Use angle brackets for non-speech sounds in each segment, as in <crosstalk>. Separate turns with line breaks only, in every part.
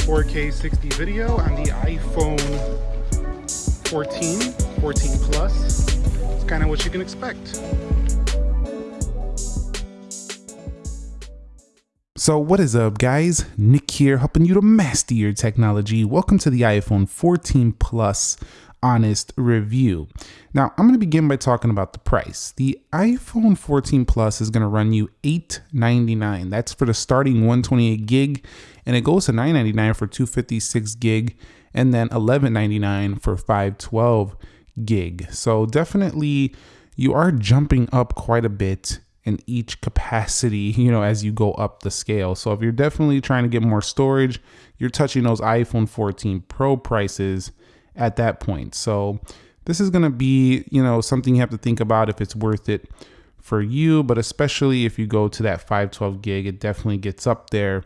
so here's some 4K 60 video on the iPhone 14, 14 Plus. It's kind of what you can expect. So what is up guys? Nick here helping you to master your technology. Welcome to the iPhone 14 Plus honest review. Now, I'm going to begin by talking about the price. The iPhone 14 Plus is going to run you 899. That's for the starting 128 gig, and it goes to 999 for 256 gig, and then 1199 for 512 gig. So definitely you are jumping up quite a bit in each capacity, <laughs> you know, as you go up the scale. So if you're definitely trying to get more storage, you're touching those iPhone 14 Pro prices at that point. So this is going to be, you know, something you have to think about if it's worth it for you, but especially if you go to that 512 gig, it definitely gets up there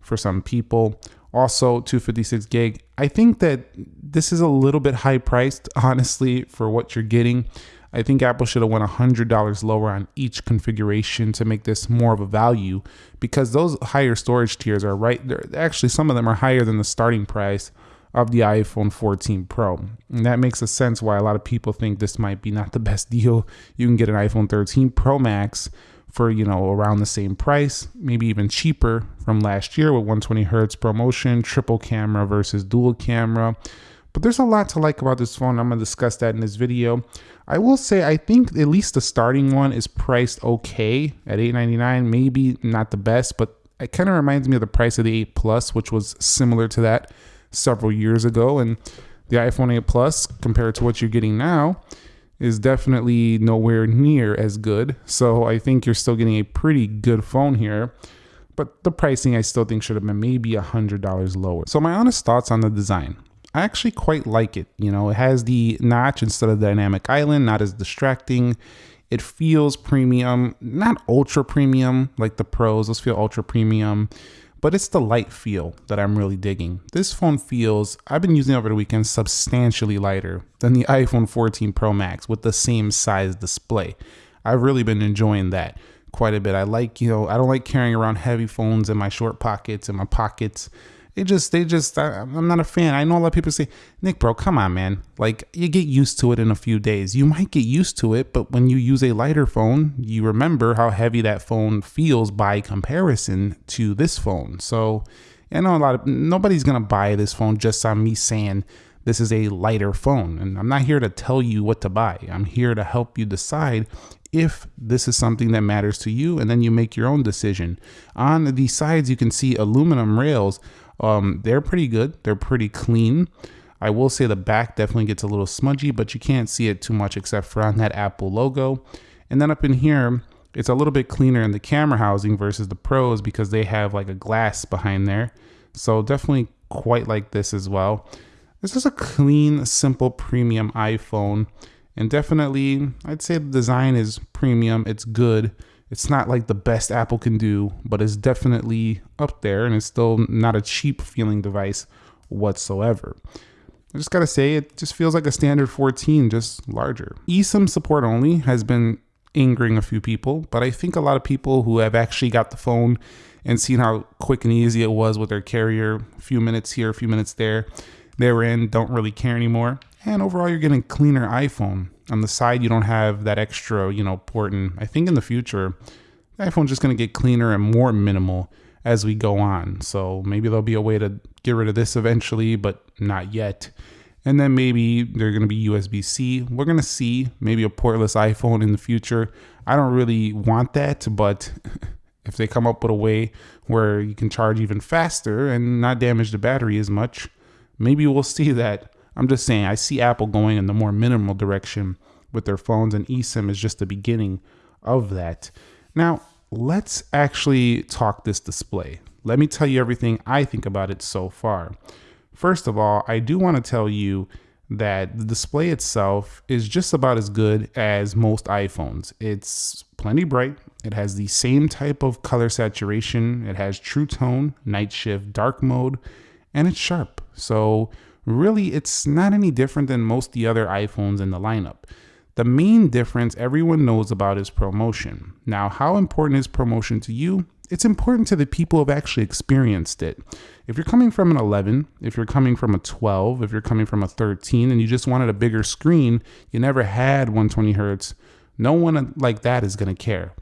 for some people. Also, 256 gig. I think that this is a little bit high priced, <laughs> honestly, for what you're getting. I think Apple should have went $100 lower on each configuration to make this more of a value because those higher storage tiers are right there. Actually, some of them are higher than the starting price of the iPhone 14 Pro. And that makes a sense why a lot of people think this might be not the best <laughs> deal. You can get an iPhone 13 Pro Max for, you know, around the same price, maybe even cheaper from last year with 120 hertz ProMotion, triple camera versus dual camera. But there's a lot to like about this phone. I'm going to discuss that in this video. I will say I think at least the starting one is priced okay at 899. Maybe not the best, but it kind of reminds me of the price of the 8 Plus, which was similar to that several years ago. And the iPhone 8 Plus, compared to what you're getting now, is definitely nowhere near as good. So I think you're still getting a pretty good phone here. But the pricing I still think should have been maybe a $100 lower. So my honest thoughts on the design. I actually quite like it. You know, it has the notch instead of dynamic island, not as distracting. It feels premium, not ultra premium like the pros. Those feel ultra premium but it's the light feel that I'm really digging. This phone feels, I've been using over the weekend, substantially lighter than the iPhone 14 Pro Max with the same size display. I've really been enjoying that quite a bit. I like, you know, I don't like carrying around heavy phones in my short pockets, in my pockets. They just, they just, I, am not a fan. I know a lot of people say, Nick, bro, come on, man. Like, you get used to it in a few days. You might get used to it, but when you use a lighter phone, you remember how heavy that phone feels by comparison to this phone. So, I know a lot of, nobody's to buy this phone just on me saying, this is a lighter phone. And I'm not here to tell you what to buy. I'm here to help you decide if this is something that matters to you, and then you make your own decision. On the sides, you can see aluminum rails um, they're pretty good. They're pretty clean. I will say the back definitely gets a little smudgy, but you can't see it too much except for on that Apple logo. And then up in here, it's a little bit cleaner in the camera housing versus the pros because they have like a glass behind there. So definitely quite like this as well. This is a clean, simple premium iPhone. And definitely, I'd say the design is premium. It's good. It's not like the best Apple can do, but it's definitely up there and it's still not a cheap feeling device whatsoever. I just gotta say, it just feels like a standard 14, just larger. eSIM support only has been angering a few people, but I think a lot of people who have actually got the phone and seen how quick and easy it was with their carrier, a few minutes here, a few minutes there, they're in, don't really care anymore. And overall, you're getting cleaner iPhone on the side you don't have that extra you know port. And i think in the future the iphone's just going to get cleaner and more minimal as we go on. So maybe there'll be a way to get rid of this eventually but not yet. And then maybe they're going to be usb-c we're going to see maybe a portless iphone in the future. I don't really want that but <laughs> if they come up with a way where you can charge even faster and not damage the battery as much maybe we'll <laughs> see that I'm just saying, I see Apple going in the more minimal direction with their phones, and eSIM is just the beginning of that. Now, let's actually talk this display. Let me tell you everything I think about it so far. First of all, I do want to tell you that the display itself is just about as good as most iPhones. It's plenty bright. It has the same type of color saturation. It has true tone, night shift, dark mode, and it's sharp. So really it's not any different than most the other iPhones in the lineup. The main difference everyone knows about is ProMotion. Now, how important is ProMotion to you? it's important to the people who have actually experienced it. If you're coming from an 11, if you're coming from a 12, if you're coming from a 13 and you just wanted a bigger screen, you never had 120 hertz, no one uh, like that is going to care.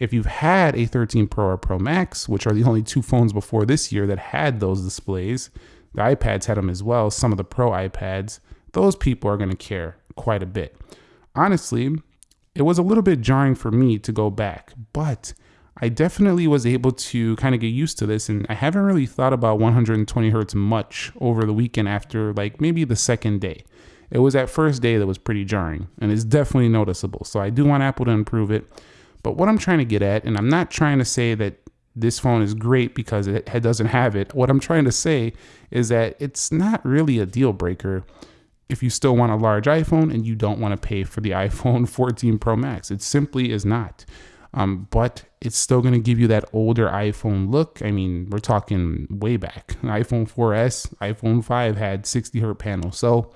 If you've had a 13 Pro or Pro Max, which are the only two phones before this year that had those displays, the iPads had them as well, some of the Pro iPads, those people are going to care quite a bit. Honestly, it was a little bit jarring for me to go back, but I definitely was able to kind of get used to this, and I haven't really thought about 120 hertz much over the weekend after like maybe the second day. It was that first day that was pretty jarring, and it's definitely noticeable. So I do want Apple to improve it. But what I'm trying to get at, and I'm not trying to say that this phone is great because it doesn't have it. What I'm trying to say is that it's not really a deal breaker if you still want a large iPhone and you don't want to pay for the <laughs> iPhone 14 Pro Max. It simply is not. Um, but it's still going to give you that older iPhone look. I mean, we're talking way back. iPhone 4S, iPhone 5 had 60 hertz panels. So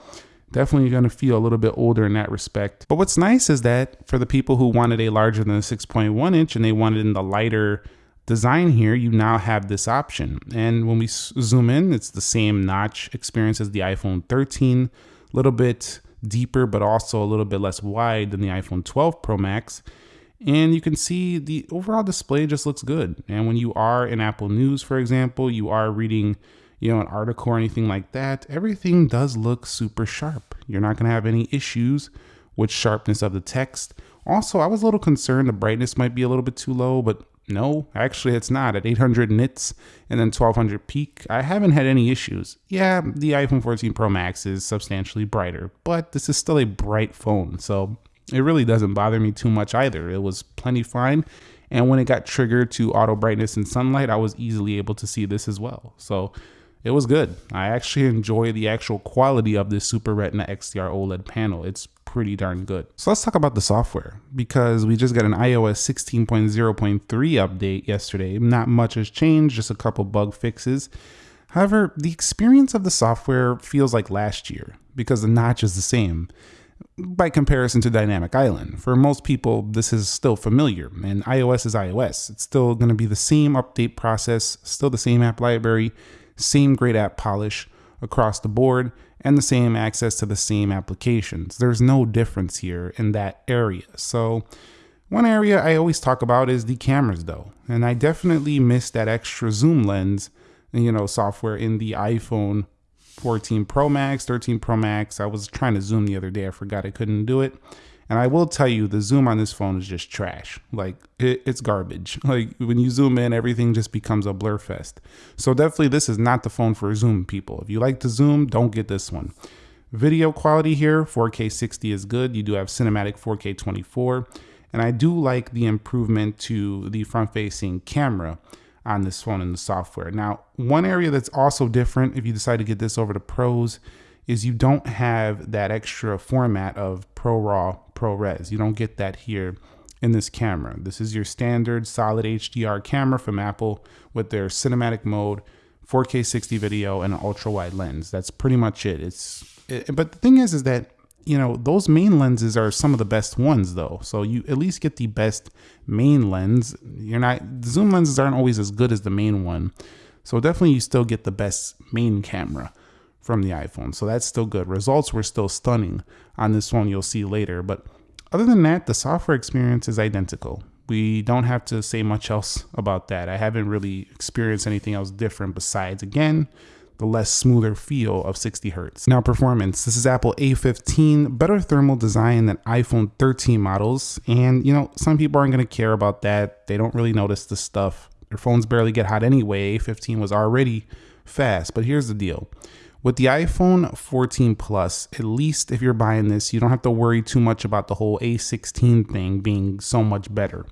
definitely going to feel a little bit older in that respect. But what's nice is that for the people who wanted a larger than a 6.1 inch and they wanted in the lighter design here, you now have this option. And when we zoom in, it's the same notch experience as the iPhone 13, a little bit deeper, but also a little bit less wide than the iPhone 12 Pro Max. And you can see the overall display just looks good. And when you are in Apple News, for example, you are reading, you know, an article or anything like that, everything does look super sharp. You're not going to have any issues with sharpness of the text. Also, I was a little concerned the brightness might be a little bit too low, but no, actually it's not. At 800 nits and then 1200 peak, I haven't had any issues. Yeah, the iPhone 14 Pro Max is substantially brighter, but this is still a bright phone, so it really doesn't bother me too much either. It was plenty fine. And when it got triggered to auto brightness and sunlight, I was easily able to see this as well. So it was good. I actually enjoy the actual quality of this Super Retina XDR OLED panel. It's pretty darn good. So let's talk about the software because we just got an iOS 16.0.3 update yesterday. Not much has changed, just a couple bug fixes. However, the experience of the software feels like last year because the notch is the same by comparison to Dynamic Island. For most people, this is still familiar, and iOS is iOS. It's still going to be the same update process, still the same app library, same great app polish across the board, and the same access to the same applications. There's no difference here in that area. So, one area I always talk about is the cameras, though, and I definitely miss that extra zoom lens, you know, software in the iPhone 14 Pro Max, 13 Pro Max. I was trying to zoom the other day. I forgot I couldn't do it. And I will tell you, the zoom on this phone is just trash. Like, it, it's garbage. <laughs> Like, when you zoom in, everything just becomes a blur fest. So, definitely, this is not the phone for zoom people. If you like to zoom, don't get this one. Video quality here, 4K 60 is good. You do have cinematic 4K 24. And I do like the improvement to the front facing camera on this phone in the software. Now, one area that's also different if you decide to get this over to pros is you don't have that extra format of ProRAW, ProRes. You don't get that here in this camera. This is your standard solid HDR camera from Apple with their cinematic mode, 4K 60 video, and an ultra wide lens. That's pretty much it. It's it, but the thing is, is that you know, those main lenses are some of the best ones though. So you at least get the best main lens. You're not, zoom lenses aren't always as good as the main one. So definitely you still get the best main camera from the iPhone. So that's still good. Results were still stunning on this one you'll see later. But other than that, the software experience is identical. We don't have to say much else about that. I haven't really experienced anything else different besides, again, the less smoother feel of 60 hertz. Now performance, this is Apple A15, better thermal design than iPhone 13 models. And you know, some people aren't gonna care about that. They don't really notice this stuff. Their phones barely get hot anyway. A15 was already fast, but here's the deal. With the iPhone 14 Plus, at least if you're buying this, you don't have to worry too much about the whole A16 thing being so much better.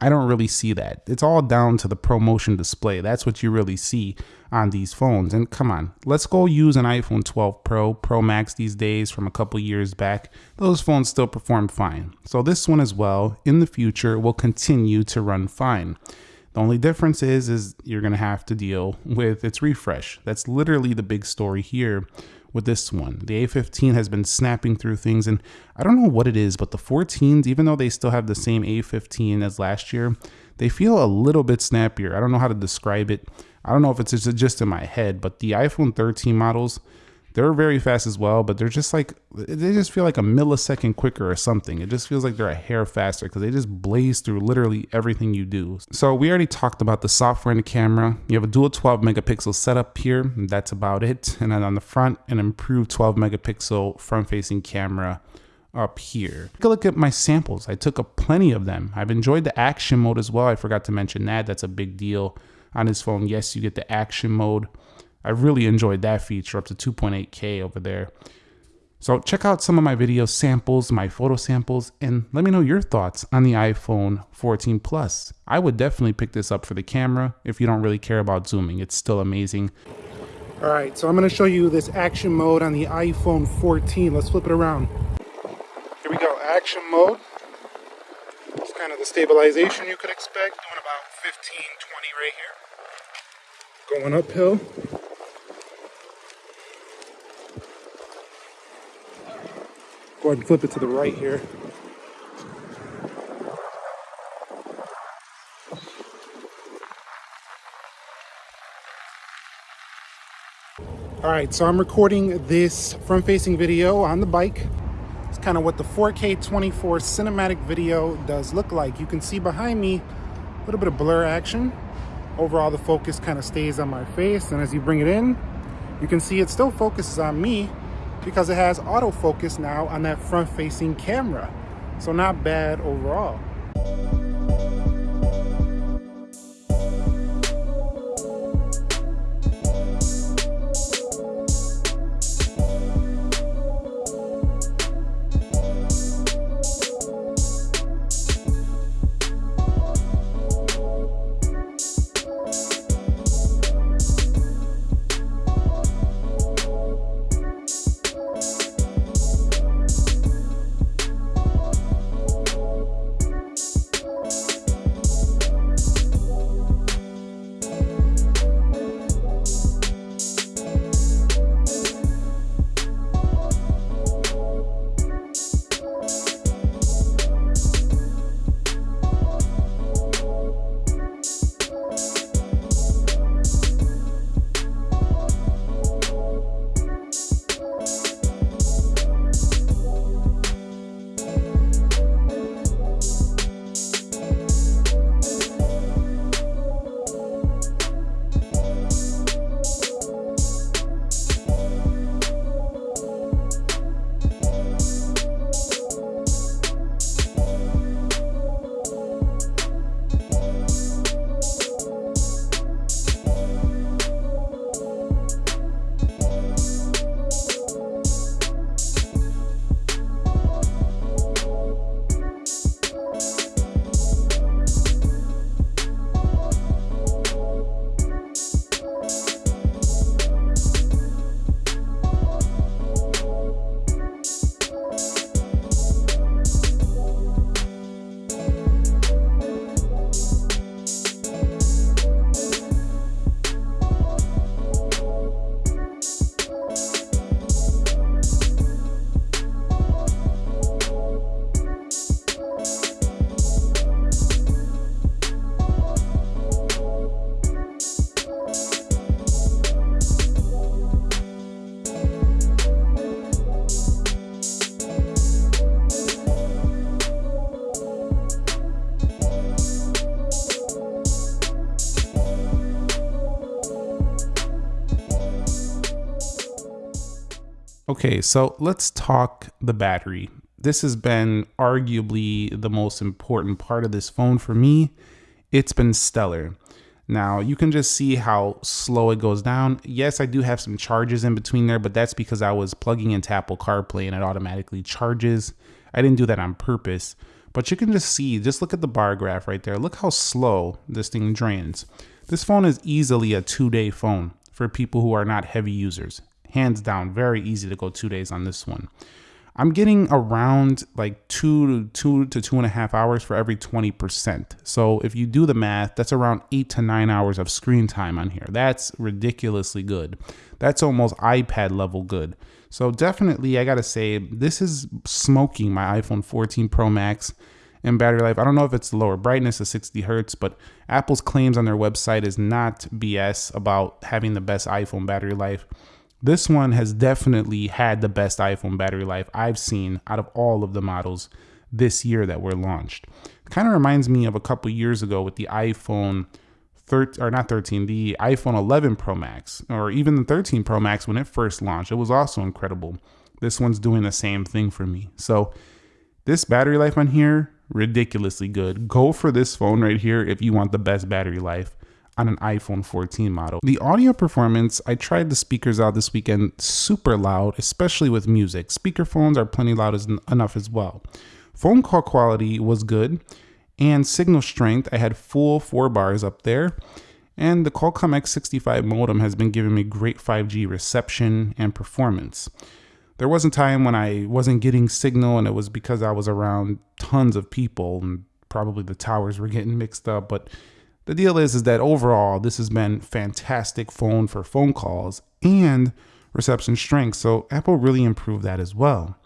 I don't really see that. It's all down to the ProMotion display. That's what you really see on these phones. And come on, let's go use an iPhone 12 Pro, Pro Max these days from a couple years back. Those phones still perform fine. So this one as well, in the future, will continue to run fine. The only difference is, is you're gonna have to deal with its refresh. That's literally the big story here with this one. The A15 has been snapping through things, and I don't know what it is, but the 14s, even though they still have the same A15 as last year, they feel a little bit snappier. I don't know how to describe it. I don't know if it's just in my head, but the iPhone 13 models, they're very fast as well, but they're just like they just feel like a millisecond quicker or something. It just feels like they're a hair faster because they just blaze through literally everything you do. So we already talked about the software and the camera. You have a dual 12 megapixel setup here. that's about it. And then on the front, an improved 12 megapixel front facing camera up here. Take a look at my samples. I took a plenty of them. I've enjoyed the action mode as well. I forgot to mention that. That's a big deal on his phone. Yes, you get the action mode. I really enjoyed that feature up to 2.8K over there. So check out some of my video samples, my photo samples, and let me know your thoughts on the iPhone 14 Plus. I would definitely pick this up for the camera if you don't really care about zooming. It's still amazing.
All right, so I'm gonna show you this action mode on the iPhone 14. Let's flip it around. Here we go, action mode. It's kind of the stabilization you could expect, doing about 15, 20 right here. Going uphill. Go ahead and flip it to the right here. All right, so I'm recording this front-facing video on the bike. It's kind of what the 4K 24 cinematic video does look like. You can see behind me a little bit of blur action. Overall, the focus kind of stays on my face, and as you bring it in, you can see it still focuses on me, because it has autofocus now on that front facing camera. So not bad overall.
Okay, so let's talk the battery. This has been arguably the most important part of this phone for me. It's been stellar. Now, you can just see how slow it goes down. Yes, I do have some charges in between there, but that's because I was plugging into Apple CarPlay and it automatically charges. I didn't do that on purpose, but you can just see, just look at the bar graph right there. Look how slow this thing drains. This phone is easily a two day phone for people who are not heavy users hands down, very easy to go two days on this one. I'm getting around like two to two to two and a half hours for every 20%. So if you do the math, that's around eight to nine hours of screen time on here. That's ridiculously good. That's almost iPad level good. So definitely, I gotta say, this is smoking my iPhone 14 Pro Max in battery life. I don't know if it's lower brightness of 60 hertz, but Apple's claims on their website is not BS about having the best iPhone battery life. This one has definitely had the best iPhone battery life I've seen out of all of the models this year that were launched. Kind of reminds me of a couple years ago with the iPhone 13 or not 13, the iPhone 11 Pro Max or even the 13 Pro Max when it first launched. It was also incredible. This one's doing the same thing for me. So this battery life on here ridiculously good. Go for this phone right here if you want the best battery life on an iPhone 14 model. The audio performance, I tried the speakers out this weekend, super loud, especially with music. Speakerphones are plenty loud as, enough as well. Phone call quality was good, and signal strength, I had full four bars up there. And the Qualcomm X65 modem has been giving me great 5G reception and performance. There was a time when I wasn't getting signal, and it was because I was around tons of people, and probably the towers were getting mixed up. But the deal is, is that overall, this has been fantastic phone for phone calls and reception strength. So Apple really improved that as well.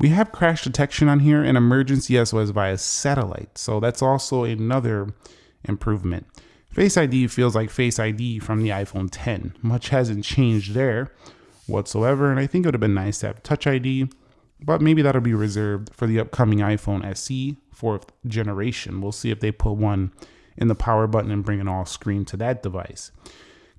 We have crash detection on here and emergency SOS via satellite. So that's also another improvement. Face ID feels like Face ID from the iPhone 10. Much hasn't changed there whatsoever. And I think it would have been nice to have Touch ID, but maybe that'll be reserved for the upcoming iPhone SE fourth generation. We'll see if they put one in the power button and bring an all screen to that device.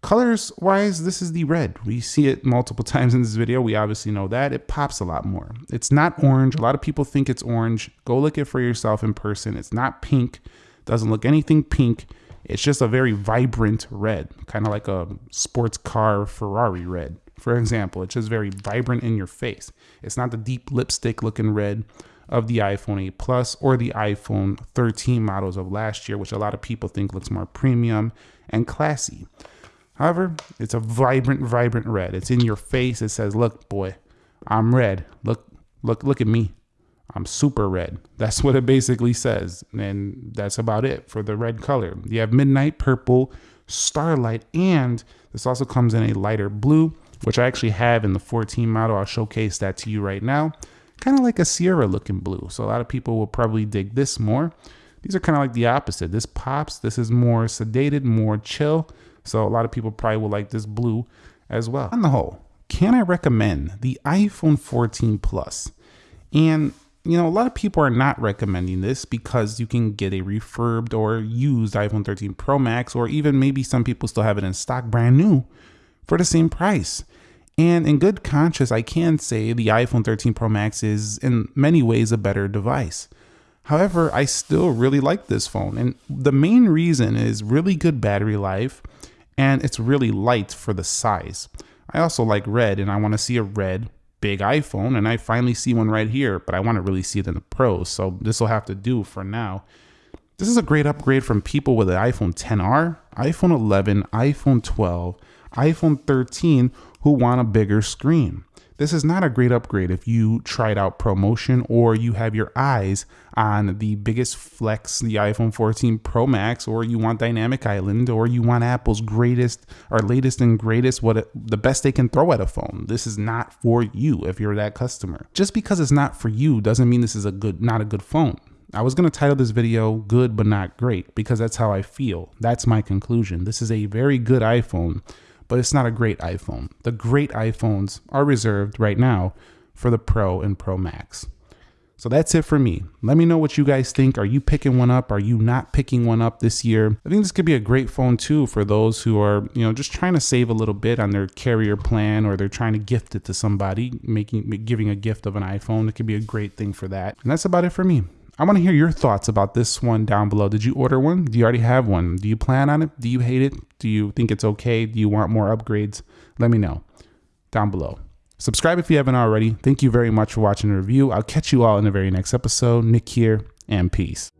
Colors wise, this is the red. We see it multiple <laughs> times in this video. We obviously know that. It pops a lot more. It's not orange. A lot of people think it's orange. Go look it for yourself in person. It's not pink. Doesn't look anything pink. It's just a very vibrant red, kind of like a sports car Ferrari red. For example, it's just very vibrant in your face. It's not the deep lipstick looking red of the iPhone 8 Plus or the iPhone 13 models of last year, which a lot of people think looks more premium and classy. However, it's a vibrant, vibrant red. It's in your face. It says, "Look, boy, I'm red. Look, look, look at me. I'm super red." <laughs> That's what it basically says, and that's about it for the red color. You have midnight purple, starlight, and this also comes in a lighter blue, which I actually have in the 14 model. I'll showcase that to you right now kind of like a Sierra looking blue. So a lot of people will probably dig this more. These are kind of like the opposite. This pops. This is more sedated, more chill. So a lot of people probably will like this blue as well. On the whole, can I recommend the iPhone 14 Plus? And you know, a lot of people are not recommending this because you can get a refurbed or used iPhone 13 Pro Max, or even maybe some people still have it in stock brand new for the same price. And in good conscience, I can say the iPhone 13 Pro Max is in many ways a better device. However, I still really like this phone. And the main reason is really good battery life and it's really light for the size. I also like red and I want to see a red big iPhone and I finally see one right here, but I want to really see it in the pros. So this will have to do for now. This is a great upgrade from people with an iPhone 10R, iPhone 11, iPhone 12, iPhone 13 who want a bigger screen. This is not a great upgrade if you tried out ProMotion or you have your eyes on the biggest flex, the iPhone 14 Pro Max, or you want Dynamic Island, or you want Apple's greatest or latest and greatest, what it, the best they can throw at a phone. This is not for you if you're that customer. Just because it's not for you doesn't mean this is a good, not a good phone. I was going to title this video good but not great because that's how I feel. That's my conclusion. This is a very good iPhone but it's not a great iPhone. The great iPhones are reserved right now for the Pro and Pro Max. So that's it for me. Let me know what you guys think. Are you picking one up? Are you not picking one up this year? I think this could be a great phone too for those who are, you know, just trying to save a little bit on their carrier plan or they're trying to gift it to somebody, making giving a gift of an iPhone. It could be a great thing for that. And that's about it for me. I want to hear your thoughts about this one down below. Did you order one? Do you already have one? Do you plan on it? Do you hate it? Do you think it's okay? Do you want more upgrades? Let me know down below. Subscribe if you haven't already. Thank you very much for watching the review. I'll catch you all in the very next episode. Nick here, and peace.